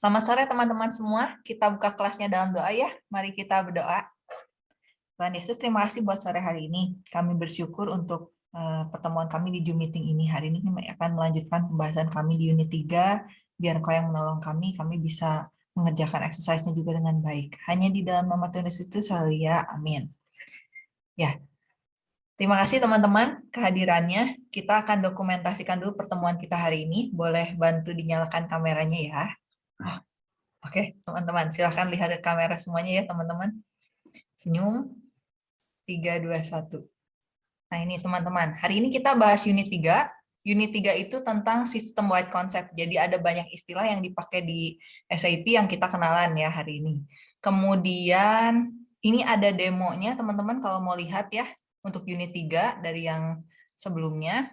Selamat sore teman-teman semua. Kita buka kelasnya dalam doa ya. Mari kita berdoa. Tuhan Yesus, terima kasih buat sore hari ini. Kami bersyukur untuk uh, pertemuan kami di Zoom meeting ini. Hari ini kami akan melanjutkan pembahasan kami di unit 3. Biar kau yang menolong kami, kami bisa mengerjakan exercise-nya juga dengan baik. Hanya di dalam nama Tuhan Yesus itu selalu ya. Amin. Ya, Terima kasih teman-teman kehadirannya. Kita akan dokumentasikan dulu pertemuan kita hari ini. Boleh bantu dinyalakan kameranya ya. Oh, Oke, okay, teman-teman, silahkan lihat ke kamera semuanya ya, teman-teman. Senyum. 3, 2, 1. Nah, ini teman-teman. Hari ini kita bahas unit 3. Unit 3 itu tentang sistem wide concept. Jadi ada banyak istilah yang dipakai di SAP yang kita kenalan ya hari ini. Kemudian ini ada demonya, teman-teman kalau mau lihat ya, untuk unit 3 dari yang sebelumnya.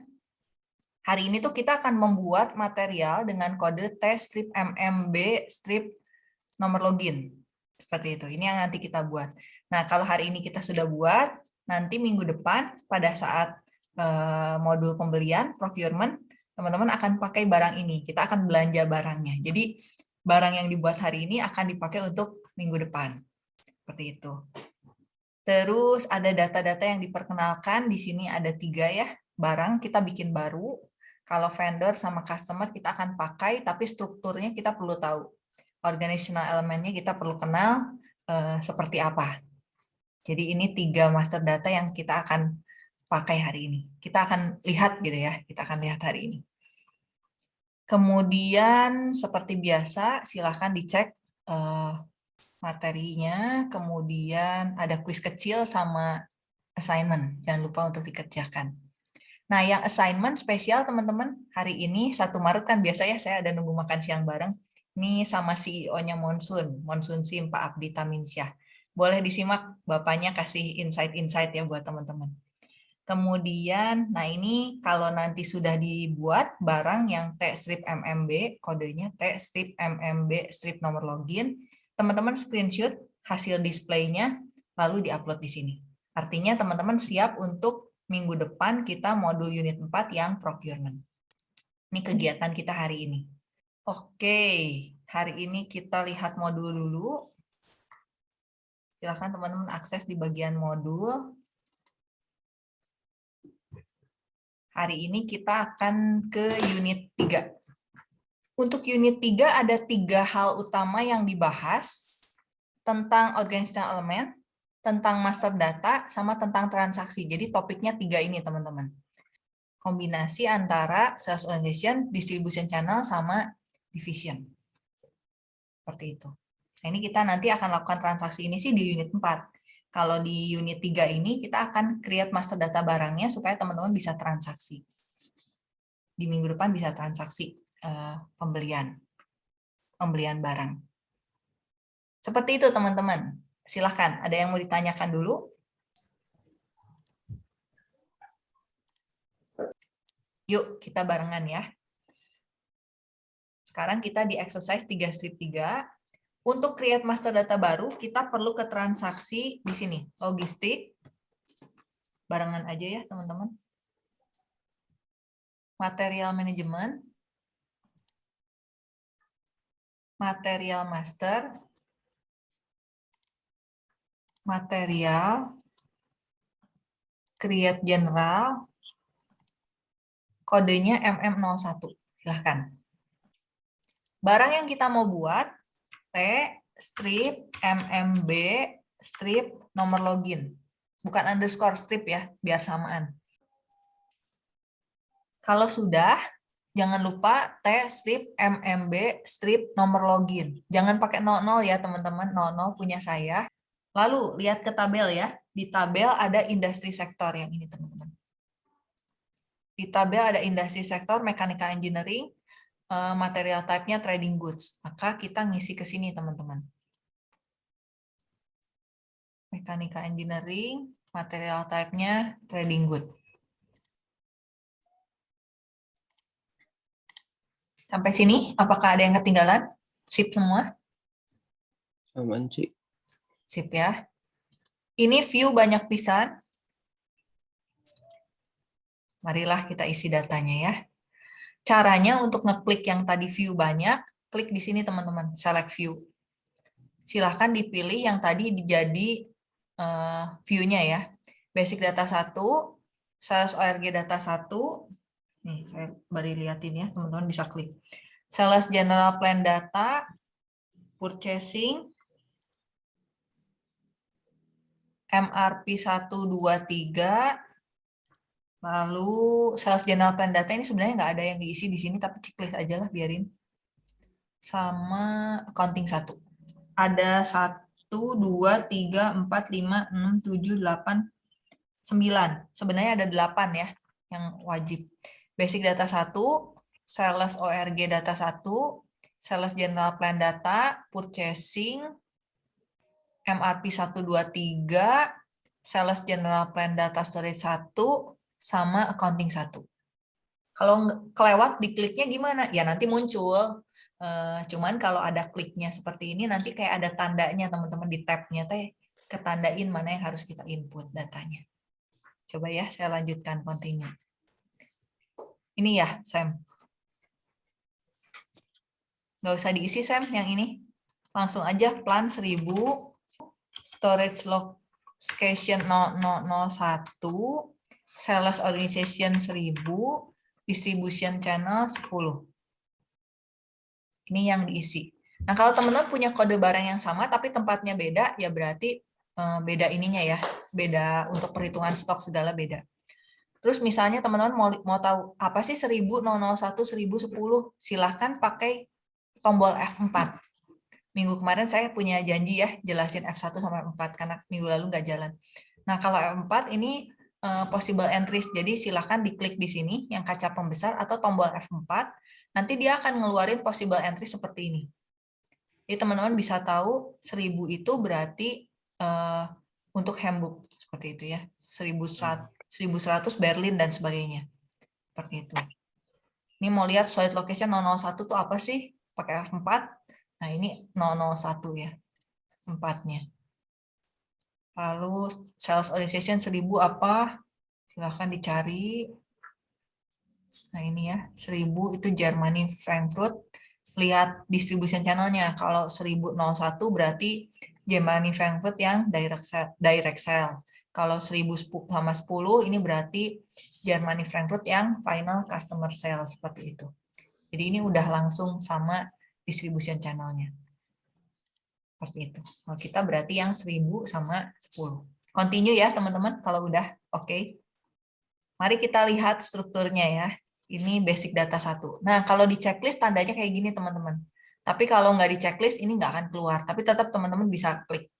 Hari ini tuh kita akan membuat material dengan kode T strip MMB strip nomor login. Seperti itu. Ini yang nanti kita buat. Nah, kalau hari ini kita sudah buat, nanti minggu depan pada saat uh, modul pembelian, procurement, teman-teman akan pakai barang ini. Kita akan belanja barangnya. Jadi, barang yang dibuat hari ini akan dipakai untuk minggu depan. Seperti itu. Terus ada data-data yang diperkenalkan. Di sini ada tiga ya. Barang kita bikin baru, kalau vendor sama customer kita akan pakai, tapi strukturnya kita perlu tahu. Organizational elemennya kita perlu kenal uh, seperti apa. Jadi ini tiga master data yang kita akan pakai hari ini. Kita akan lihat gitu ya, kita akan lihat hari ini. Kemudian seperti biasa, silahkan dicek uh, materinya, kemudian ada kuis kecil sama assignment. Jangan lupa untuk dikerjakan. Nah, yang assignment spesial teman-teman, hari ini 1 Maret kan biasa ya saya ada nunggu makan siang bareng. Ini sama CEO-nya Monsun, Monsun Sim, Pak Abdi Taminsyah. Boleh disimak Bapaknya kasih insight-insight ya buat teman-teman. Kemudian, nah ini kalau nanti sudah dibuat barang yang T strip MMB, kodenya T strip MMB strip nomor login, teman-teman screenshot hasil displaynya lalu diupload di sini. Artinya teman-teman siap untuk minggu depan kita modul unit 4 yang procurement. Ini kegiatan kita hari ini. Oke, hari ini kita lihat modul dulu. Silahkan teman-teman akses di bagian modul. Hari ini kita akan ke unit 3. Untuk unit 3 ada tiga hal utama yang dibahas tentang organizational element, tentang master data, sama tentang transaksi. Jadi topiknya tiga ini, teman-teman. Kombinasi antara sales organization, distribution channel, sama division. Seperti itu. Nah, ini kita nanti akan lakukan transaksi ini sih di unit 4. Kalau di unit 3 ini, kita akan create master data barangnya supaya teman-teman bisa transaksi. Di minggu depan bisa transaksi uh, pembelian. Pembelian barang. Seperti itu, teman-teman. Silahkan, ada yang mau ditanyakan dulu? Yuk, kita barengan ya. Sekarang kita di exercise 3 strip 3. Untuk create master data baru, kita perlu ke transaksi di sini, logistik. Barengan aja ya, teman-teman. Material management. Material master material, create general, kodenya MM01. Silahkan. Barang yang kita mau buat, T, strip, MMB, strip, nomor login. Bukan underscore strip ya, biar samaan. Kalau sudah, jangan lupa T, strip, MMB, strip, nomor login. Jangan pakai 00 ya teman-teman, 00 punya saya. Lalu lihat ke tabel ya. Di tabel ada industri sektor yang ini teman-teman. Di tabel ada industri sektor, mechanical engineering, eh, material type-nya trading goods. Maka kita ngisi ke sini teman-teman. Mechanical engineering, material type-nya trading good. Sampai sini, apakah ada yang ketinggalan? Sip semua? Aman, Cik. Sip ya. Ini view banyak pisan. Marilah kita isi datanya ya. Caranya untuk ngeklik yang tadi view banyak, klik di sini teman-teman, select view. Silahkan dipilih yang tadi jadi uh, view-nya ya. Basic data 1, sales ORG data 1, nih saya beri liatin ya, teman-teman bisa klik. Sales general plan data, purchasing, MRP 123, lalu sales general plan data ini sebenarnya nggak ada yang diisi di sini, tapi checklist aja lah biarin. Sama accounting 1. Ada 1, 2, 3, 4, 5, 6, 7, 8, 9. Sebenarnya ada 8 ya yang wajib. Basic data 1, sales ORG data 1, sales general plan data, purchasing, MRP 123, Sales General Plan Data Storage 1, sama Accounting 1. Kalau kelewat di kliknya gimana? Ya nanti muncul. Uh, cuman kalau ada kliknya seperti ini, nanti kayak ada tandanya teman-teman di tabnya teh ketandain mana yang harus kita input datanya. Coba ya, saya lanjutkan continue. Ini ya, Sam. Nggak usah diisi, Sam, yang ini. Langsung aja plan 1000 storage location 0001, sales organization 1000, distribution channel 10. Ini yang diisi. Nah, kalau teman-teman punya kode barang yang sama tapi tempatnya beda, ya berarti eh, beda ininya ya, beda untuk perhitungan stok segala beda. Terus misalnya teman-teman mau, mau tahu apa sih 1000, 001, 1010, silahkan pakai tombol F4 minggu kemarin saya punya janji ya jelasin F1 sampai F4 karena minggu lalu nggak jalan. Nah, kalau F4 ini uh, possible entries, jadi silahkan diklik di sini yang kaca pembesar atau tombol F4, nanti dia akan ngeluarin possible entry seperti ini. Jadi teman-teman bisa tahu 1000 itu berarti uh, untuk handbook seperti itu ya, 1100 Berlin dan sebagainya. Seperti itu. Ini mau lihat solid location 001 itu apa sih? Pakai F4, Nah, ini 001 ya, tempatnya. Lalu sales organization 1000 apa? Silahkan dicari. Nah, ini ya, 1000 itu Germany Frankfurt. Lihat distribution channelnya. Kalau 1001 berarti Germany Frankfurt yang direct sell. Direct sell. Kalau 1000 sama 10 ini berarti Germany Frankfurt yang final customer sales seperti itu. Jadi ini udah langsung sama distribution channelnya. Seperti itu. Kalau kita berarti yang 1000 sama 10. Continue ya teman-teman kalau udah oke. Okay. Mari kita lihat strukturnya ya. Ini basic data satu. Nah kalau di checklist tandanya kayak gini teman-teman. Tapi kalau nggak di checklist ini nggak akan keluar. Tapi tetap teman-teman bisa klik.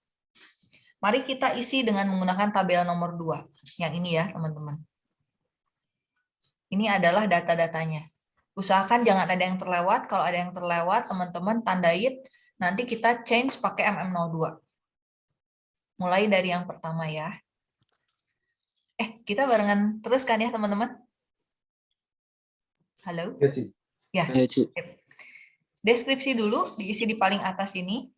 Mari kita isi dengan menggunakan tabel nomor 2. Yang ini ya teman-teman. Ini adalah data-datanya. Usahakan jangan ada yang terlewat. Kalau ada yang terlewat, teman-teman tandain. Nanti kita change pakai MM02. Mulai dari yang pertama ya. Eh, kita barengan terus kan ya, teman-teman? Halo? Ya, Ci. Ya. Ya, Ci. Deskripsi dulu, diisi di paling atas ini.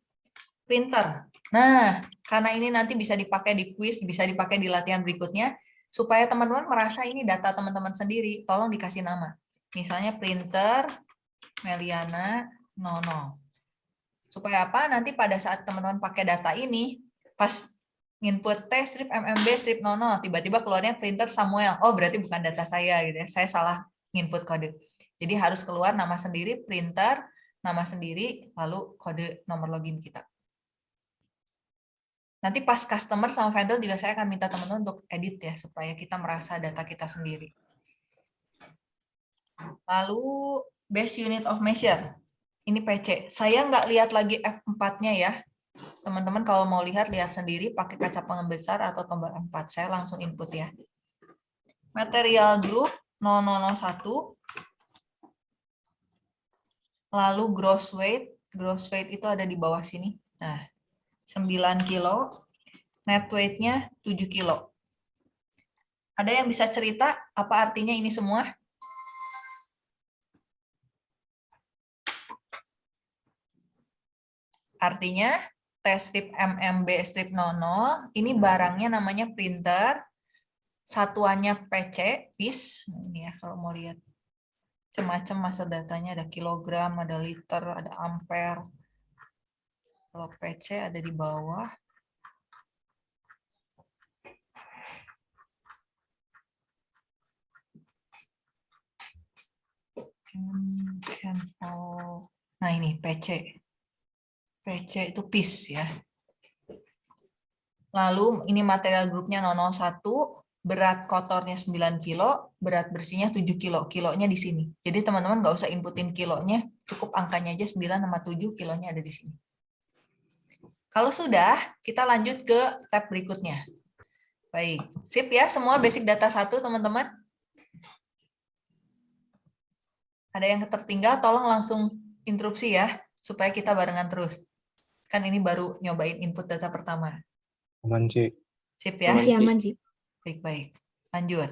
Printer. Nah, karena ini nanti bisa dipakai di quiz, bisa dipakai di latihan berikutnya, supaya teman-teman merasa ini data teman-teman sendiri, tolong dikasih nama. Misalnya printer Meliana 00. Supaya apa? Nanti pada saat teman-teman pakai data ini, pas input T strip MMB strip 00, tiba-tiba keluarnya printer Samuel. Oh, berarti bukan data saya gitu ya. Saya salah input kode. Jadi harus keluar nama sendiri, printer, nama sendiri, lalu kode nomor login kita. Nanti pas customer sama vendor juga saya akan minta teman-teman untuk edit ya, supaya kita merasa data kita sendiri. Lalu base unit of measure. Ini PC. Saya nggak lihat lagi F4-nya ya. Teman-teman kalau mau lihat, lihat sendiri pakai kaca pembesar atau tombol F4. Saya langsung input ya. Material group 0001. Lalu gross weight. Gross weight itu ada di bawah sini. Nah, 9 kilo. Net weight-nya 7 kilo. Ada yang bisa cerita apa artinya ini semua? Artinya tes strip MMB strip 00, ini barangnya namanya printer, satuannya PC, piece, nah, ini ya kalau mau lihat. Macam-macam masa datanya ada kilogram, ada liter, ada ampere. Kalau PC ada di bawah. Hmm. Nah ini PC. PC itu piece ya. Lalu ini material grupnya 001, berat kotornya 9 kilo, berat bersihnya 7 kilo. Kilonya di sini. Jadi teman-teman nggak usah inputin kilonya, cukup angkanya aja 9 sama 7, kilonya ada di sini. Kalau sudah, kita lanjut ke tab berikutnya. Baik, sip ya semua basic data satu teman-teman. Ada yang tertinggal, tolong langsung interupsi ya, supaya kita barengan terus. Kan ini baru nyobain input data pertama. Aman, Ci. Sip ya? Masih aman sih. Baik-baik. Lanjut.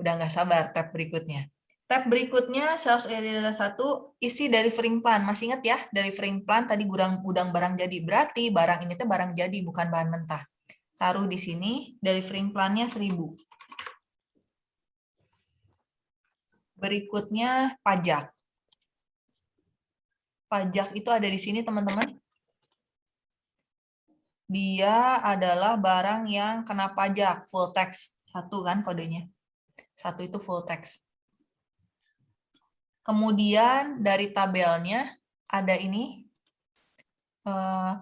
Udah nggak sabar tab berikutnya. Tab berikutnya sales area data 1 isi dari frame plan. Masih ingat ya? Dari frame plan tadi gudang gudang barang jadi. Berarti barang ini tuh barang jadi bukan bahan mentah. Taruh di sini dari frame plannya 1000. Berikutnya pajak. Pajak itu ada di sini teman-teman. Dia adalah barang yang kena pajak full tax. Satu kan kodenya. Satu itu full tax. Kemudian dari tabelnya ada ini. eh,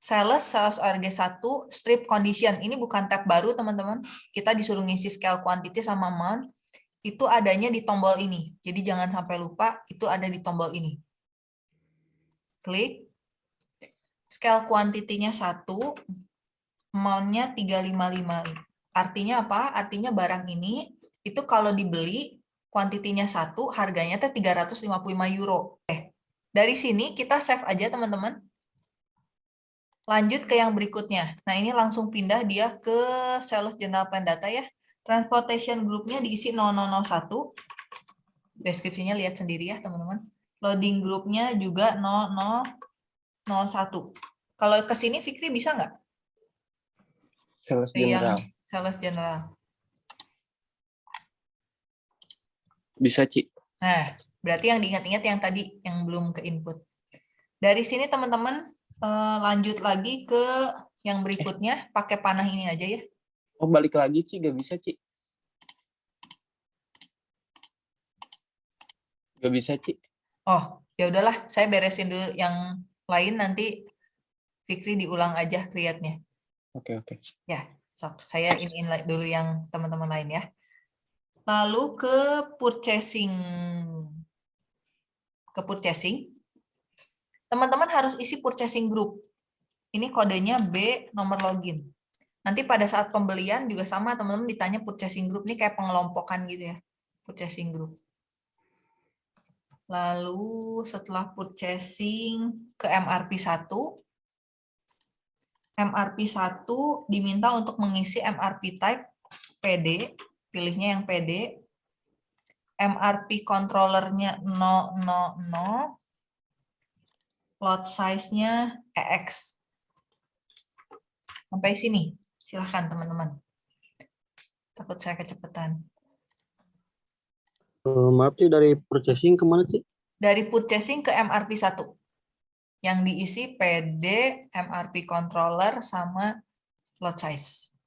sales, sales RG1, strip condition. Ini bukan tab baru teman-teman. Kita disuruh ngisi scale quantity sama amount. Itu adanya di tombol ini. Jadi jangan sampai lupa itu ada di tombol ini. Klik. Scale quantity-nya 1, amount-nya 355. Artinya apa? Artinya barang ini itu kalau dibeli kuantitinya 1, harganya teh 355 euro. Eh, dari sini kita save aja teman-teman. Lanjut ke yang berikutnya. Nah, ini langsung pindah dia ke sales general plan data ya. Transportation group-nya diisi 0001. Deskripsinya lihat sendiri ya, teman-teman. Loading group-nya juga 0001. Kalau ke sini Fikri bisa nggak? Sales general. sales general. Bisa, Ci. Nah, berarti yang diingat-ingat yang tadi yang belum ke input. Dari sini teman-teman eh, lanjut lagi ke yang berikutnya, pakai panah ini aja ya. Oh, balik lagi, Ci. Gak bisa, Ci. Gak bisa, Ci. Oh, ya udahlah, saya beresin dulu yang lain nanti Fikri diulang aja create-nya. Oke, oke. Sok, saya iniin la- dulu yang teman-teman lain ya. Lalu ke purchasing. Ke purchasing. Teman-teman harus isi purchasing group. Ini kodenya B nomor login. Nanti pada saat pembelian juga sama teman-teman ditanya purchasing group. Ini kayak pengelompokan gitu ya. Purchasing group. Lalu setelah purchasing ke MRP 1. MRP 1 diminta untuk mengisi MRP type PD, pilihnya yang PD. MRP controllernya 000, lot size-nya EX. Sampai sini, silahkan teman-teman. Takut saya kecepatan. Eh, maaf sih dari purchasing ke mana sih? Dari purchasing ke MRP 1. Yang diisi PD, MRP controller, sama lot size.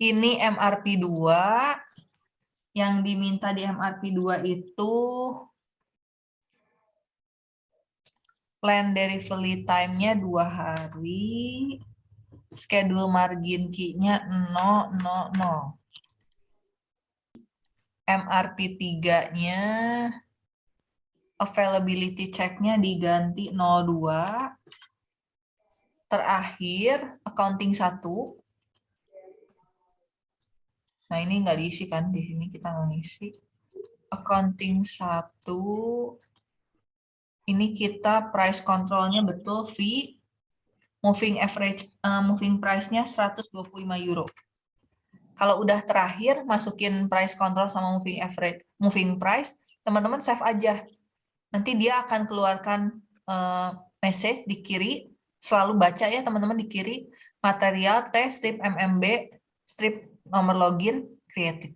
Ini MRP 2. Yang diminta di MRP 2 itu plan delivery time-nya dua hari. Schedule margin key-nya 000. MRP 3-nya availability check-nya diganti 02. Terakhir, accounting 1. Nah, ini nggak diisi kan? Di sini kita nggak ngisi. Accounting 1. Ini kita price control-nya betul fee. Moving average, eh, moving price-nya 125 euro. Kalau udah terakhir, masukin price control sama moving average, moving price, teman-teman save aja nanti dia akan keluarkan eh, message di kiri, selalu baca ya teman-teman di kiri, material T strip MMB strip nomor login created.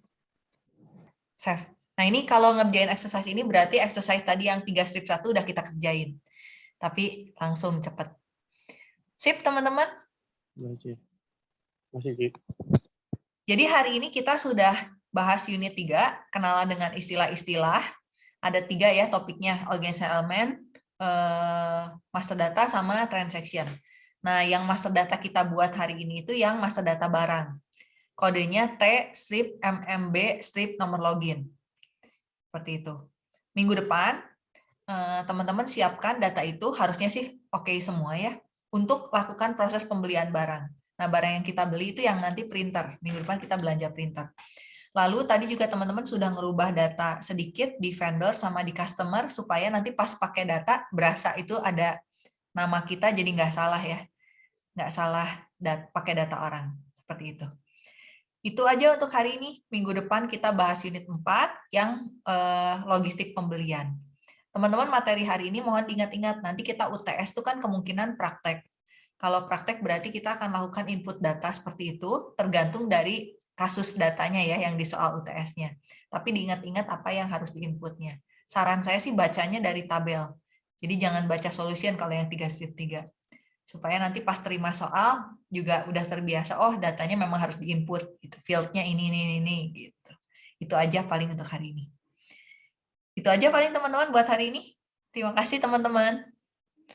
Save. Nah ini kalau ngerjain exercise ini berarti exercise tadi yang tiga strip satu udah kita kerjain. Tapi langsung cepet. Sip teman-teman? Ci. Masih, Ci. Jadi hari ini kita sudah bahas unit 3, kenalan dengan istilah-istilah. Ada tiga ya topiknya, organizational element, eh, master data, sama transaction. Nah, yang master data kita buat hari ini itu yang master data barang. Kodenya T, strip, MMB, strip, nomor login. Seperti itu. Minggu depan, eh, teman-teman siapkan data itu, harusnya sih oke semua ya, untuk lakukan proses pembelian barang. Nah, barang yang kita beli itu yang nanti printer. Minggu depan kita belanja printer. Lalu tadi juga teman-teman sudah ngerubah data sedikit di vendor sama di customer supaya nanti pas pakai data berasa itu ada nama kita jadi nggak salah ya. Nggak salah dat pakai data orang. Seperti itu. Itu aja untuk hari ini. Minggu depan kita bahas unit 4 yang eh, logistik pembelian. Teman-teman materi hari ini mohon diingat-ingat nanti kita UTS itu kan kemungkinan praktek. Kalau praktek berarti kita akan lakukan input data seperti itu tergantung dari kasus datanya ya yang di soal UTS-nya. Tapi diingat-ingat apa yang harus diinputnya. Saran saya sih bacanya dari tabel. Jadi jangan baca solution kalau yang 3 strip 3. Supaya nanti pas terima soal juga udah terbiasa, oh datanya memang harus diinput. Gitu. Field-nya ini, ini, ini. gitu. Itu aja paling untuk hari ini. Itu aja paling teman-teman buat hari ini. Terima kasih teman-teman.